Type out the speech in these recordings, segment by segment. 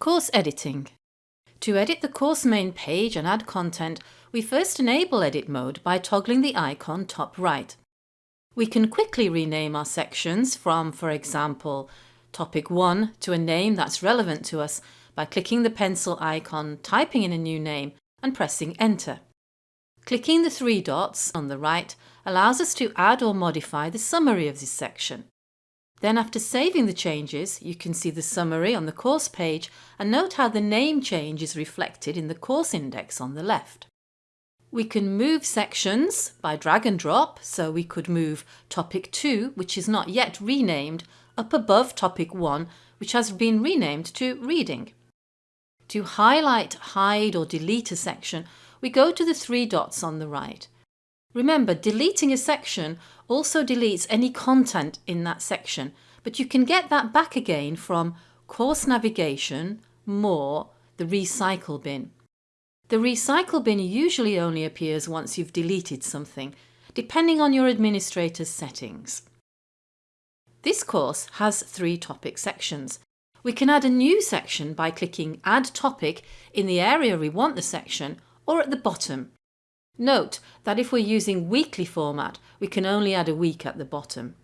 Course editing. To edit the course main page and add content, we first enable edit mode by toggling the icon top right. We can quickly rename our sections from, for example, topic 1 to a name that's relevant to us by clicking the pencil icon, typing in a new name and pressing enter. Clicking the three dots on the right allows us to add or modify the summary of this section. Then after saving the changes, you can see the summary on the course page and note how the name change is reflected in the course index on the left. We can move sections by drag and drop, so we could move topic 2, which is not yet renamed, up above topic 1, which has been renamed to reading. To highlight, hide or delete a section, we go to the three dots on the right. Remember, deleting a section also deletes any content in that section, but you can get that back again from Course Navigation, More, the Recycle bin. The Recycle bin usually only appears once you've deleted something, depending on your administrator's settings. This course has three topic sections. We can add a new section by clicking Add Topic in the area we want the section or at the bottom Note that if we're using weekly format, we can only add a week at the bottom.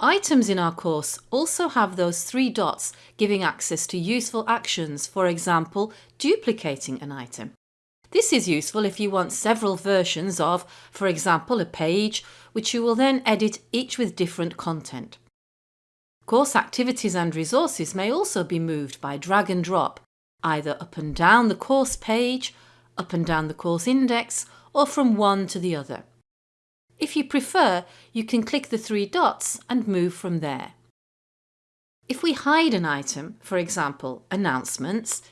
Items in our course also have those three dots giving access to useful actions, for example, duplicating an item. This is useful if you want several versions of, for example, a page, which you will then edit each with different content. Course activities and resources may also be moved by drag and drop, either up and down the course page up and down the course index or from one to the other. If you prefer, you can click the three dots and move from there. If we hide an item, for example, announcements,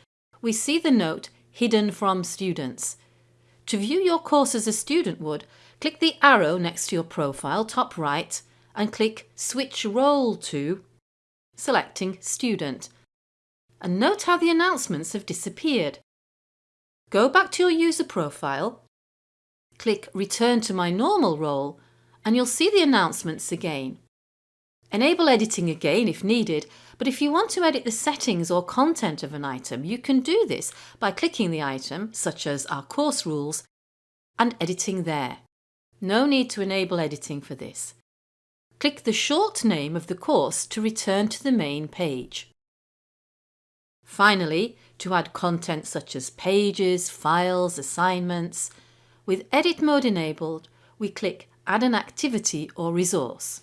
we see the note hidden from students. To view your course as a student would, click the arrow next to your profile top right and click Switch Role to, selecting Student. And note how the announcements have disappeared. Go back to your user profile, click Return to my normal role and you'll see the announcements again. Enable editing again if needed, but if you want to edit the settings or content of an item, you can do this by clicking the item, such as our course rules, and editing there. No need to enable editing for this. Click the short name of the course to return to the main page. Finally, to add content such as pages, files, assignments, with edit mode enabled, we click Add an activity or resource.